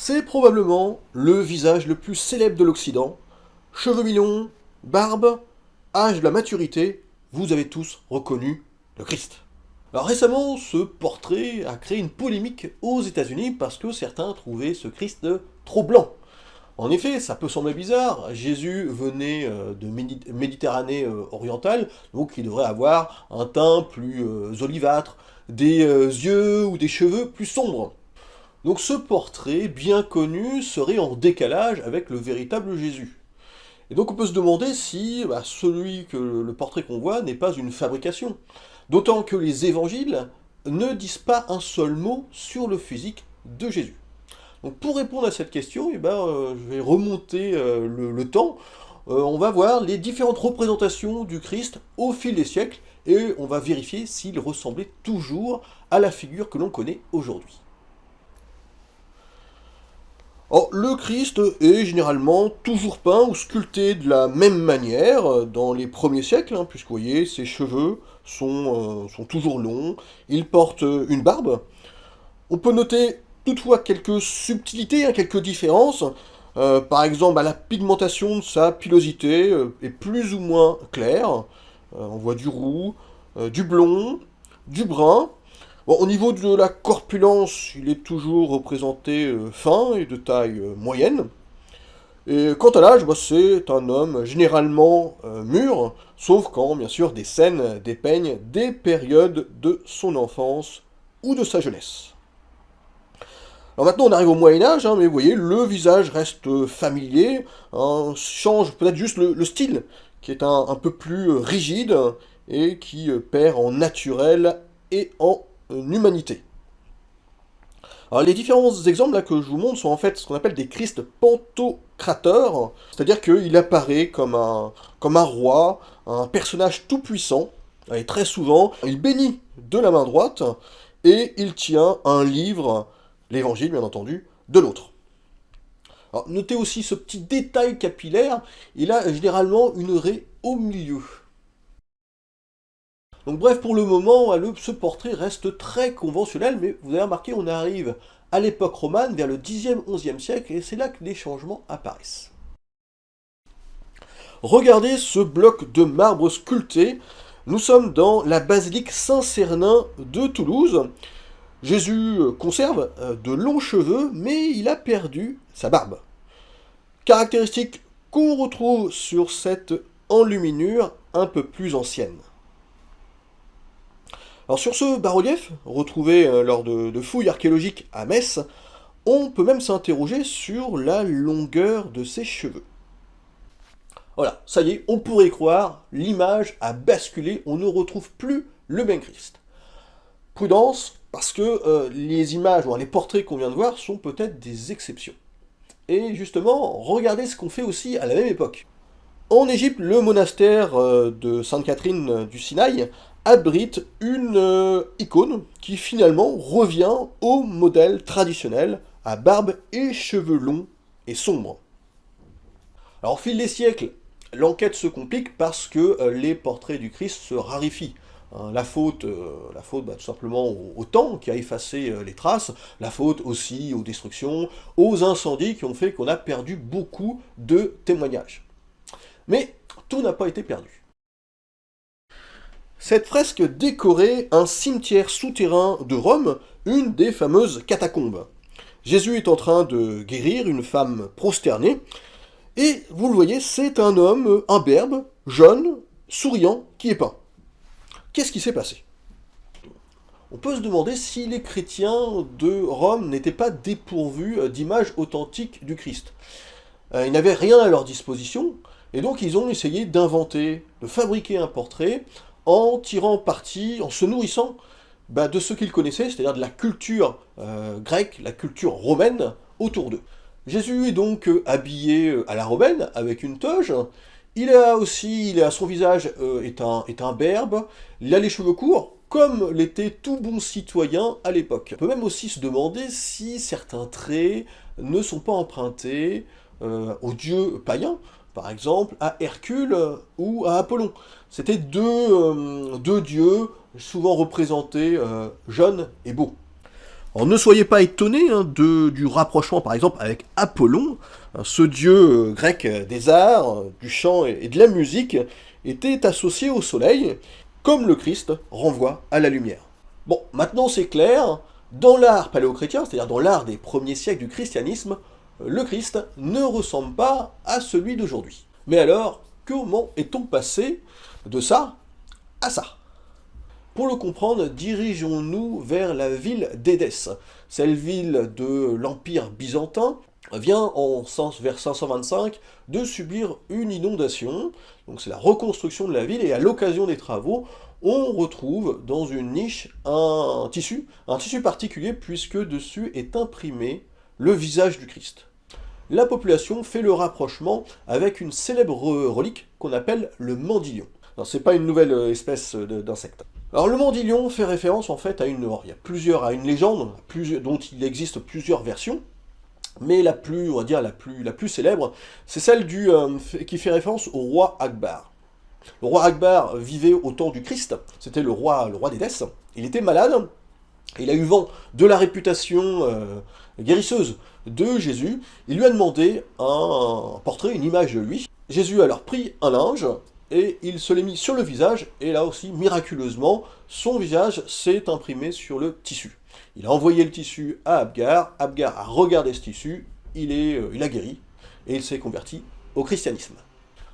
C'est probablement le visage le plus célèbre de l'Occident. Cheveux mi-longs, barbe, âge de la maturité, vous avez tous reconnu le Christ. Alors récemment, ce portrait a créé une polémique aux États-Unis parce que certains trouvaient ce Christ trop blanc. En effet, ça peut sembler bizarre, Jésus venait euh, de Méditerranée euh, orientale, donc il devrait avoir un teint plus euh, olivâtre, des yeux ou des cheveux plus sombres. Donc ce portrait, bien connu, serait en décalage avec le véritable Jésus. Et donc on peut se demander si bah, celui que le portrait qu'on voit n'est pas une fabrication. D'autant que les évangiles ne disent pas un seul mot sur le physique de Jésus. Donc pour répondre à cette question, eh ben, euh, je vais remonter euh, le, temps. Euh, on va voir les différentes représentations du Christ au fil des siècles et on va vérifier s'il ressemblait toujours à la figure que l'on connaît aujourd'hui. Le Christ est généralement toujours peint ou sculpté de la même manière dans les premiers siècles, hein, puisque vous voyez, ses cheveux sont, sont toujours longs, il porte une barbe. On peut noter toutefois quelques subtilités, hein, quelques différences. Euh, par exemple, la pigmentation de sa pilosité euh, est plus ou moins claire. Euh, on voit du roux, du blond, du brun. Au niveau de la corpulence, il est toujours représenté fin et de taille moyenne. Et quant à l'âge, bah, c'est un homme généralement mûr, sauf quand, bien sûr, des scènes dépeignent des périodes de son enfance ou de sa jeunesse. Alors maintenant on arrive au Moyen-Âge, hein, mais vous voyez, le visage reste familier, hein, change peut-être juste le, style, qui est un, peu plus rigide, et qui perd en naturel et en humanité. Alors les différents exemples que je vous montre sont en fait ce qu'on appelle des Christ pantocrateurs, c'est-à-dire qu'il apparaît comme un, comme un roi, un personnage tout-puissant, et très souvent, il bénit de la main droite, et il tient un livre l'évangile bien entendu, de l'autre. notez aussi ce petit détail capillaire, il a généralement une raie au milieu. Donc bref, pour le moment, ce portrait reste très conventionnel, mais vous avez remarqué, on arrive à l'époque romane, vers le 10e, 11e siècle, et c'est là que les changements apparaissent. Regardez ce bloc de marbre sculpté, nous sommes dans la basilique Saint-Cernin de Toulouse, Jésus conserve euh, de longs cheveux, mais il a perdu sa barbe. Caractéristique qu'on retrouve sur cette enluminure un peu plus ancienne. Alors sur ce bas-relief, retrouvé euh, lors de, fouilles archéologiques à Metz, on peut même s'interroger sur la longueur de ses cheveux. Voilà, ça y est, on pourrait croire, l'image a basculé, on ne retrouve plus le même Christ. Prudence, parce que euh, les images, ou les portraits qu'on vient de voir sont peut-être des exceptions. Et justement, regardez ce qu'on fait aussi à la même époque. En Égypte, le monastère euh, de Sainte Catherine euh, du Sinaï abrite une icône qui finalement revient au modèle traditionnel à barbe et cheveux longs et sombres. Alors au fil des siècles, l'enquête se complique parce que les portraits du Christ se raréfient. Hein, la faute, euh, la faute bah, tout simplement au, temps qui a effacé euh, les traces, la faute aussi aux destructions, aux incendies qui ont fait qu'on a perdu beaucoup de témoignages. Mais tout n'a pas été perdu. Cette fresque décorait un cimetière souterrain de Rome, une des fameuses catacombes. Jésus est en train de guérir une femme prosternée, et vous le voyez, c'est un homme imberbe, jeune, souriant, qui est peint. Qu'est-ce qui s'est passé? On peut se demander si les chrétiens de Rome n'étaient pas dépourvus euh, d'images authentiques du Christ. Euh, ils n'avaient rien à leur disposition, et donc ils ont essayé d'inventer, de fabriquer un portrait en tirant parti, en se nourrissant bah, de ce qu'ils connaissaient, c'est-à-dire de la culture euh, grecque, la culture romaine autour d'eux. Jésus est donc habillé à la romaine, avec une toge, il a aussi, il a, son visage euh, est, un, berbe, il a les cheveux courts, comme l'était tout bon citoyen à l'époque. On peut même aussi se demander si certains traits ne sont pas empruntés euh, aux dieux païens, par exemple à Hercule ou à Apollon. C'était deux, euh, deux, dieux souvent représentés jeunes et beaux. Alors ne soyez pas étonnés hein, du rapprochement par exemple avec Apollon, ce dieu euh, grec des arts, du chant et de la musique, était associé au soleil, comme le Christ renvoie à la lumière. Bon, maintenant c'est clair, dans l'art paléochrétien, c'est-à-dire dans l'art des premiers siècles du christianisme, le Christ ne ressemble pas à celui d'aujourd'hui. Mais alors, comment est-on passé de ça à ça? Pour le comprendre, dirigeons-nous vers la ville d'Édesse. Cette ville de l'Empire byzantin vient en sens vers 525 de subir une inondation, donc c'est la reconstruction de la ville, et à l'occasion des travaux, on retrouve dans une niche un tissu, un tissu particulier puisque dessus est imprimé le visage du Christ la population fait le rapprochement avec une célèbre relique qu'on appelle le mandilion. C'est pas une nouvelle euh, espèce d'insecte. Alors le mandilion fait référence en fait à une, il y a plusieurs, à une légende dont il existe plusieurs versions, mais la plus, on va dire la plus, célèbre, c'est celle du, euh, qui fait référence au roi Akbar. Le roi Akbar vivait au temps du Christ, c'était le roi, le roi d'Édesse. Il était malade, il a eu vent de la réputation euh, guérisseuse de Jésus, il lui a demandé un portrait, une image de lui. Jésus a alors pris un linge, et il se l'est mis sur le visage, et là aussi, miraculeusement, son visage s'est imprimé sur le tissu. Il a envoyé le tissu à Abgar, Abgar a regardé ce tissu, il, est, euh, a guéri, et il s'est converti au christianisme.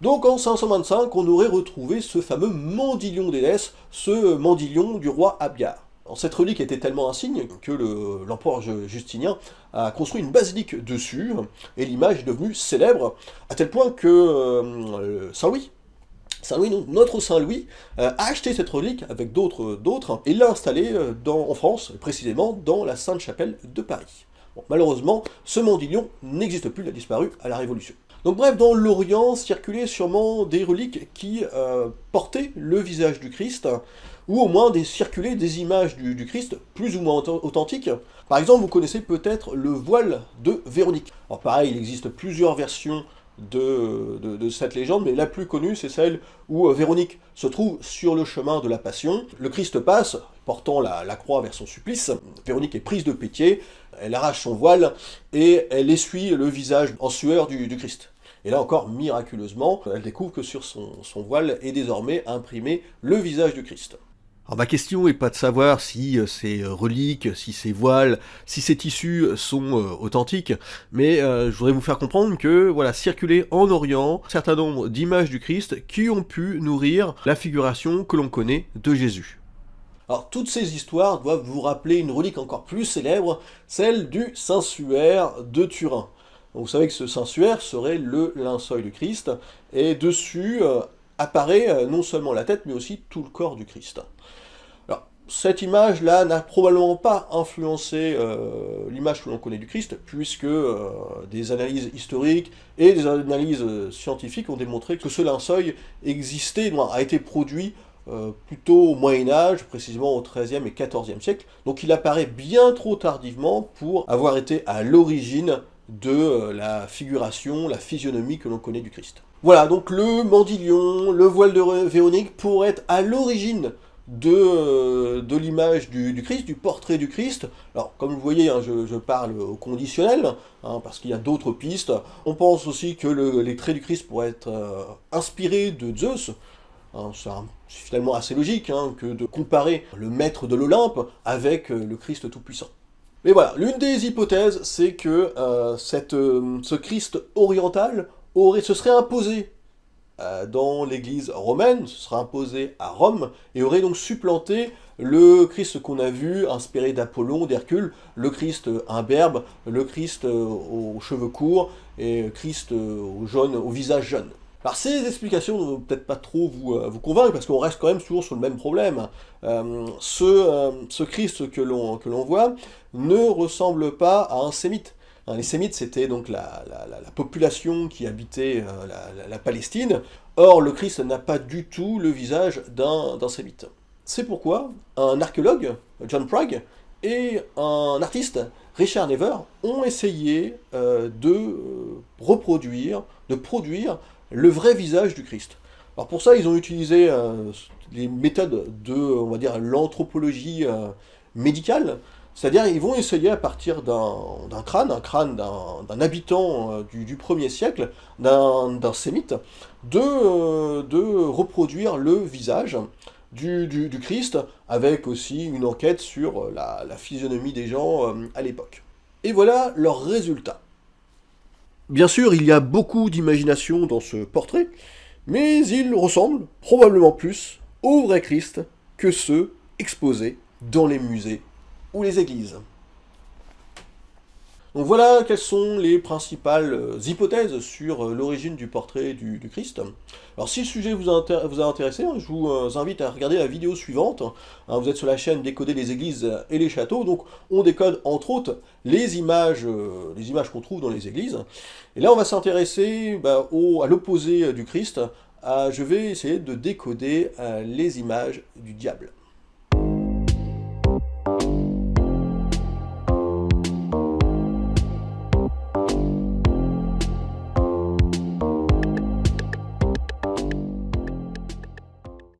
Donc en 525, on aurait retrouvé ce fameux mandilion d'Édesse, ce mandilion du roi Abgar cette relique était tellement insigne que l'empereur Justinien a construit une basilique dessus, et l'image est devenue célèbre, à tel point que euh, Saint-Louis, Saint-Louis, notre Saint-Louis, euh, a acheté cette relique avec d'autres, et l'a installée euh, en France, précisément dans la Sainte-Chapelle de Paris. malheureusement, ce mandilion n'existe plus, il a disparu à la Révolution. Donc bref, dans l'Orient circulaient sûrement des reliques qui portaient le visage du Christ, ou au moins des circuler des images du, Christ plus ou moins authentiques. Par exemple, vous connaissez peut-être le voile de Véronique. Alors pareil, il existe plusieurs versions de, cette légende, mais la plus connue, c'est celle où euh, Véronique se trouve sur le chemin de la Passion. Le Christ passe, portant la, croix vers son supplice. Véronique est prise de pitié, elle arrache son voile, et elle essuie le visage en sueur du, Christ. Et là encore, miraculeusement, elle découvre que sur son voile est désormais imprimé le visage du Christ. Ma question n'est pas de savoir si euh, ces euh, reliques, si ces voiles, si ces tissus sont euh, authentiques, mais je voudrais vous faire comprendre que, voilà, circuler en Orient un certain nombre d'images du Christ qui ont pu nourrir la figuration que l'on connaît de Jésus. Alors toutes ces histoires doivent vous rappeler une relique encore plus célèbre, celle du Saint-Suaire de Turin. vous savez que ce Saint-Suaire serait le linceul du Christ, et dessus apparaît non seulement la tête, mais aussi tout le corps du Christ cette image-là n'a probablement pas influencé euh, l'image que l'on connaît du Christ, puisque euh, des analyses historiques et des analyses euh, scientifiques ont démontré que ce linceul existait, a été produit plutôt au Moyen-Âge, précisément au XIIIe et XIVe siècle, donc il apparaît bien trop tardivement pour avoir été à l'origine de la figuration, la physionomie que l'on connaît du Christ. Voilà, donc le mandilion, le voile de Véronique pourraient être à l'origine de, euh, l'image du, Christ, du portrait du Christ. Alors, comme vous voyez, hein, je, parle au conditionnel, hein, parce qu'il y a d'autres pistes. On pense aussi que les traits du Christ pourraient être euh, inspirés de Zeus. Hein, c'est finalement assez logique que de comparer le maître de l'Olympe avec euh, le Christ Tout-Puissant. Mais voilà, l'une des hypothèses, c'est que ce Christ oriental se serait imposé euh, dans l'église romaine, ce sera imposé à Rome, et aurait donc supplanté le Christ qu'on a vu, inspiré d'Apollon, d'Hercule, le Christ imberbe, le Christ euh, aux cheveux courts, et Christ euh, au, visage jaune. Alors ces explications ne vont peut-être pas trop vous, vous convaincre, parce qu'on reste quand même toujours sur le même problème. ce, ce Christ que l'on voit ne ressemble pas à un sémite. Les Sémites, c'était donc la, population qui habitait euh, la, Palestine. Or, le Christ n'a pas du tout le visage d'un Sémite. C'est pourquoi un archéologue, John Prague, et un artiste, Richard Never, ont essayé euh, de euh, reproduire, de produire le vrai visage du Christ. Alors pour ça, ils ont utilisé les méthodes de, on va dire, l'anthropologie médicale, C'est-à-dire, ils vont essayer à partir d'un crâne, un crâne d'un habitant euh, du, 1er siècle, d'un sémite, de, euh, de, reproduire le visage du, Christ, avec aussi une enquête sur euh, la, la physionomie des gens à l'époque. Et voilà leur résultat. Bien sûr, il y a beaucoup d'imagination dans ce portrait, mais il ressemble probablement plus au vrai Christ que ceux exposés dans les musées ou les églises. Donc voilà quelles sont les principales euh, hypothèses sur euh, l'origine du portrait du, Christ. Alors si le sujet vous a, vous intéressé, hein, je vous euh, invite à regarder la vidéo suivante. Hein, vous êtes sur la chaîne Décoder les églises et les châteaux, donc on décode entre autres les images, les images qu'on trouve dans les églises. Et là on va s'intéresser bah, à l'opposé du Christ. je vais essayer de décoder les images du diable.